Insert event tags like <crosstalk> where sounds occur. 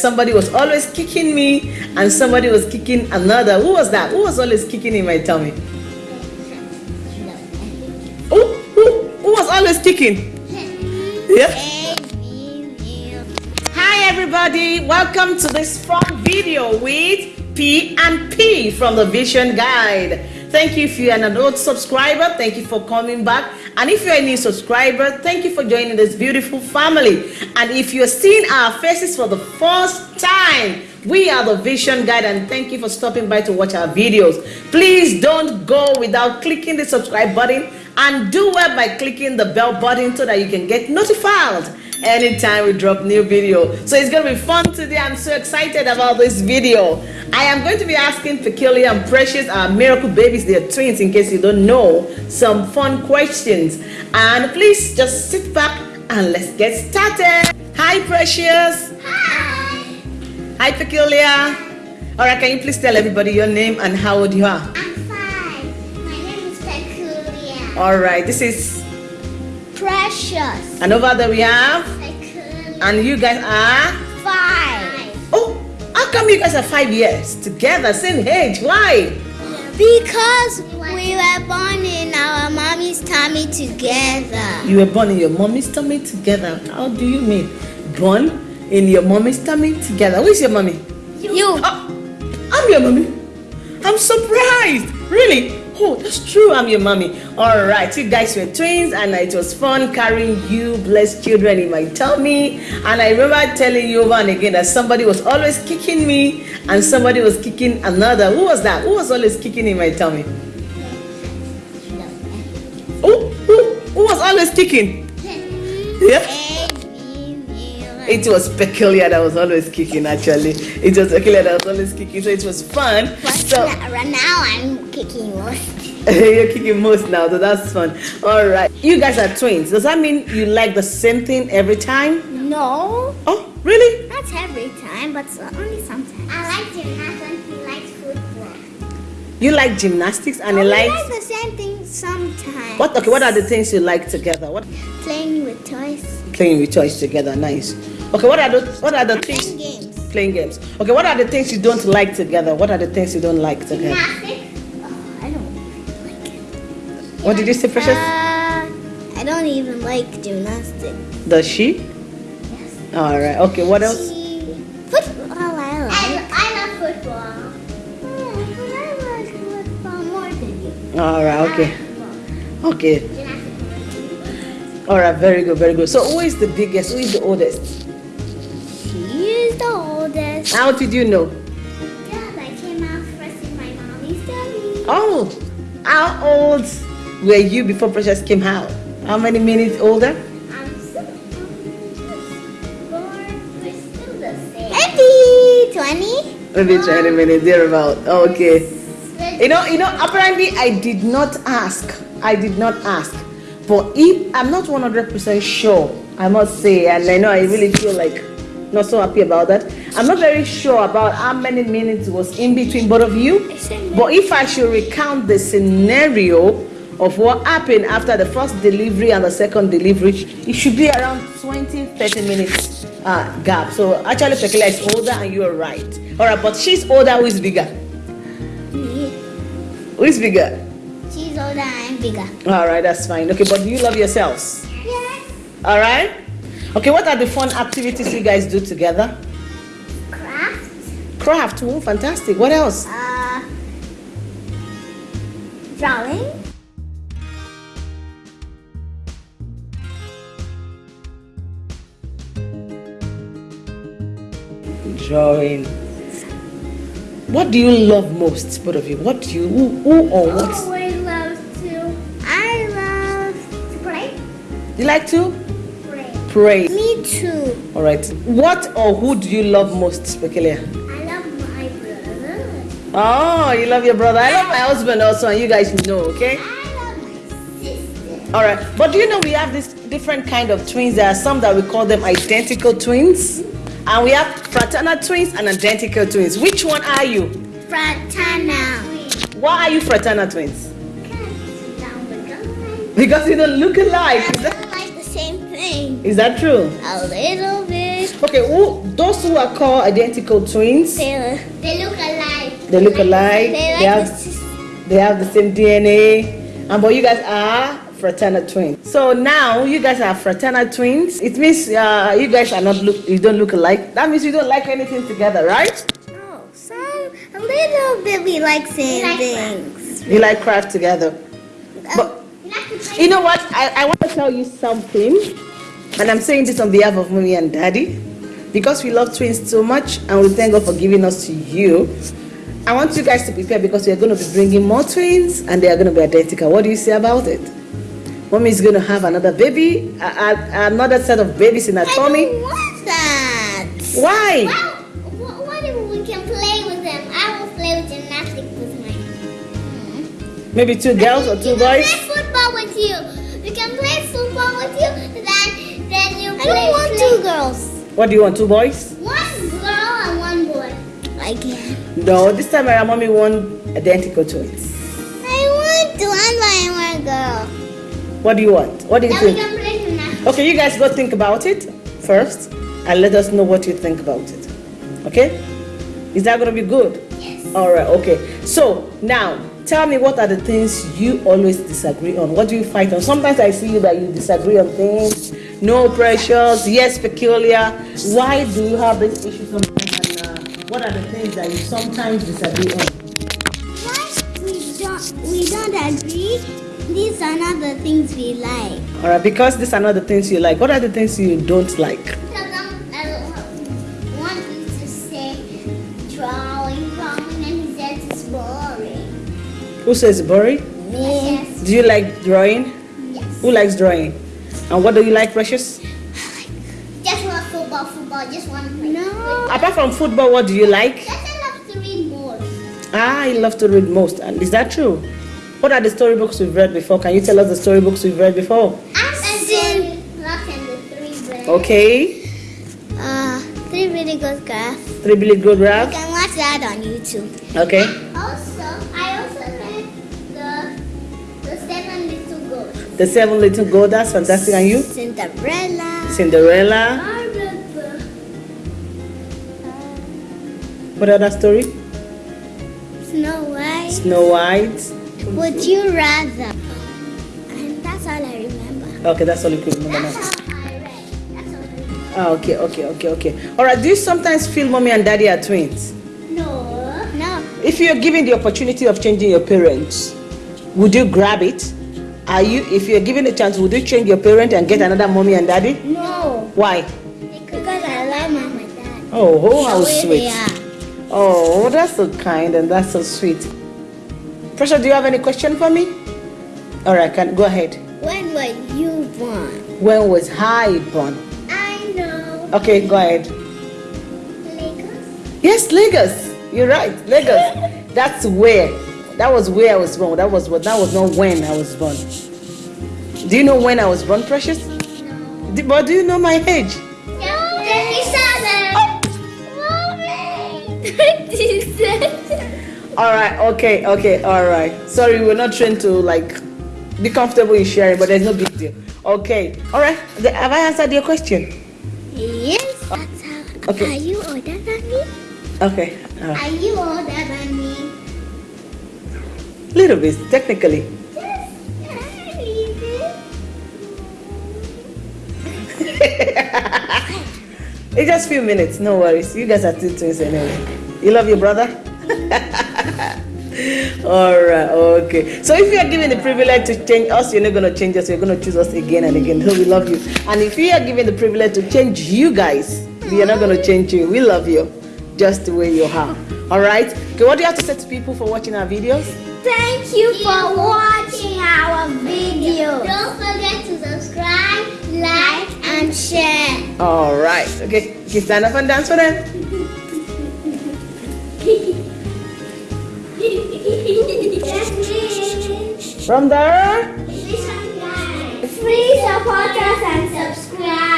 somebody was always kicking me and somebody was kicking another. Who was that? Who was always kicking in my tummy? Who, who, who was always kicking? Yeah. Hi everybody, welcome to this fun video with P and P from the Vision Guide. Thank you if you are an old subscriber. Thank you for coming back. And if you're a new subscriber, thank you for joining this beautiful family. And if you're seeing our faces for the first time, we are the Vision Guide and thank you for stopping by to watch our videos. Please don't go without clicking the subscribe button and do well by clicking the bell button so that you can get notified anytime we drop new video so it's gonna be fun today i'm so excited about this video i am going to be asking peculiar and precious our miracle babies they're twins in case you don't know some fun questions and please just sit back and let's get started hi precious Hi. hi peculiar all right can you please tell everybody your name and how old you are I'm five. My name is Peculiar. all right this is Precious. and over there we have. And you guys are five. oh how come you guys are five years together same age why Because we were born in our mommy's tummy together. You were born in your mommy's tummy together. How do you mean? Born in your mommy's tummy together. Who is your mommy? You. Oh, I'm your mommy. I'm surprised. Really? Oh, that's true. I'm your mommy. All right. You guys were twins, and it was fun carrying you, blessed children, in my tummy. And I remember telling you over and again that somebody was always kicking me, and somebody was kicking another. Who was that? Who was always kicking in my tummy? Who? Who? Who was always kicking? Yeah. It was peculiar that was always kicking actually. It was peculiar that was always kicking, so it was fun. But So right now I'm kicking most. <laughs> you're kicking most now, so that's fun. Alright. You guys are twins. Does that mean you like the same thing every time? No, Oh, really? not every time, but only sometimes. I like gymnastics. He likes football. You like gymnastics and Oh, you like like the same thing sometimes. what okay, what are the things you like together? What Playing with toys. playing with toys together, nice. Okay, what are the what are the things? Playing games. playing games? Okay, what are the things you don't like together? What are the things you don't like together? Gymnastics. Oh, I don't like it. What did you say, Precious? Uh, I don't even like gymnastics. Does she? Yes. Alright, okay, what else? Football, than you. Alright, okay. Okay. Alright, very good, very good. So who is the biggest? Who is the oldest? She is the oldest. How did you know? Yeah, I came out first in my mommy's tummy. Oh, how old were you before Precious came out? How many minutes older? I'm still the same. Maybe 20? Maybe 20 minutes, thereabout. Okay. You know, you know, apparently I did not ask. I did not ask. But if I'm not 100% sure, I must say, and I know I really feel like not so happy about that. I'm not very sure about how many minutes was in between both of you. But if I should recount the scenario of what happened after the first delivery and the second delivery, it should be around 20 30 minutes uh, gap. So actually, Peculiar is older and you're right. All right, but she's older, who is bigger? Who is bigger? She's older and bigger. All right, that's fine. Okay, but do you love yourselves? Yes. All right. Okay, what are the fun activities you guys do together? Craft. Craft. Oh, fantastic. What else? Uh, drawing. Drawing. What do you love most, both of you? What do you, who, who or what? Oh, I love to. I love to play. You like to Pray. pray. Me too. All right. What or who do you love most, Speculia? I love my brother. Oh, you love your brother. I love my husband also, and you guys know, okay? I love my sister. All right. But do you know we have this different kind of twins? There are some that we call them identical twins, and we have fraternal twins and identical twins. Which one are you? Fraternal. Why are you fraternal twins? The. Because you don't look alike. Is that, I like the same thing. is that true? A little bit. Okay. Who those who are called identical twins, They, they look alike. they look alike. They They like have, they have the same DNA. And but you guys are fraternal twins. So now you guys are fraternal twins. It means uh, you guys are not look. You don't look alike. That means you don't like anything together, right? No, some a little bit we like same things. You like craft together. But You know what? I, I want to tell you something, and I'm saying this on behalf of mommy and daddy, because we love twins so much, and we thank God for giving us to you. I want you guys to prepare because we are going to be bringing more twins, and they are going to be identical. What do you say about it? Mommy is going to have another baby, a, a, another set of babies in her I tummy. don't want that. Why? Well, wh- what if we can play with them? I will play with gymnastics with my. Maybe two girls or two we can boys? play football with you. We can play football with you. Then, then you I don't want two girls. What do you want? Two boys? One girl and one boy. I can. No, this time around, mommy want identical twins. What do you want? What do you think? can play gymnastics. Okay, you guys go think about it first and let us know what you think about it. Okay? Is that going to be good? Yes. All right, okay. So now, tell me what are the things you always disagree on? What do you fight on? Sometimes I see you that you disagree on things. No Precious, yes, peculiar. Why do you have this issue sometimes? And uh, what are the things that you sometimes disagree on? Why we don't we don't agree? These are not the things we like. All right, because these are not the things you like. What are the things you don't like? Because I'm, I want you to say drawing, drawing, and he says it's boring. Who says boring? Yes. Do you like drawing? Yes. Who likes drawing? And what do you like, Precious? <sighs> Just want football, football. Just want to play. No. Apart from football, what do you like? Just I love to read more. Ah, I love to read most. And is that true? What are the storybooks we've read before? Can you tell us the storybooks we've read before? I'm enjoying Lock and the Three Bears. Okay. Uh, three really good graphs. Three Billy Good You Rap. can watch that on YouTube. Okay. Also, I also read the the Seven Little Ghosts. The Seven Little Gold. That's fantastic. And you? Cinderella. Cinderella. I read What other story? Snow White. Snow White. Would you rather? And that's all I remember. Okay, that's all you can remember now. All I read. That's all I read. Ah, okay, okay, okay, okay. All right. Do you sometimes feel mommy and daddy are twins? No. No. If you're given the opportunity of changing your parents, would you grab it? Are you, if you're given a chance, would you change your parent and get another mommy and daddy? No. Why? Because I love mom and dad. Oh, oh how sweet. Oh, that's so kind and that's so sweet. Precious, do you have any question for me? All right, can go ahead. When were you born? When was I born? I know. Okay, go ahead. Lagos. Yes, Lagos. You're right, Lagos. <laughs> that's where. That was where I was born. That was what. That was not when I was born. Do you know when I was born, Precious? No. Do- But do you know my age? Twenty-seven. Mommy! Oh! All right. Okay. Okay. All right. Sorry, we're not trained to like be comfortable in sharing, but there's no big deal. Okay. All right. Have I answered your question? yes. That's how. Okay. Are you older than me? Okay. Uh, Are you older than me? little bit, technically. A. <laughs> It's just few minutes. No worries. You guys are two twins anyway. You love your brother? <laughs> All right. Okay. So if you are given the privilege to change us, you're not going to change us. You're going to choose us again and again. So we love you. And if you are given the privilege to change you guys, we are not going to change you. We love you just the way you are. All right. Okay. What do you have to say to people for watching our videos? Thank you for watching our video. Don't forget to subscribe, like, And share. All right. Okay. Okay. Stand up and dance for them. <laughs> From there. Please support us and subscribe.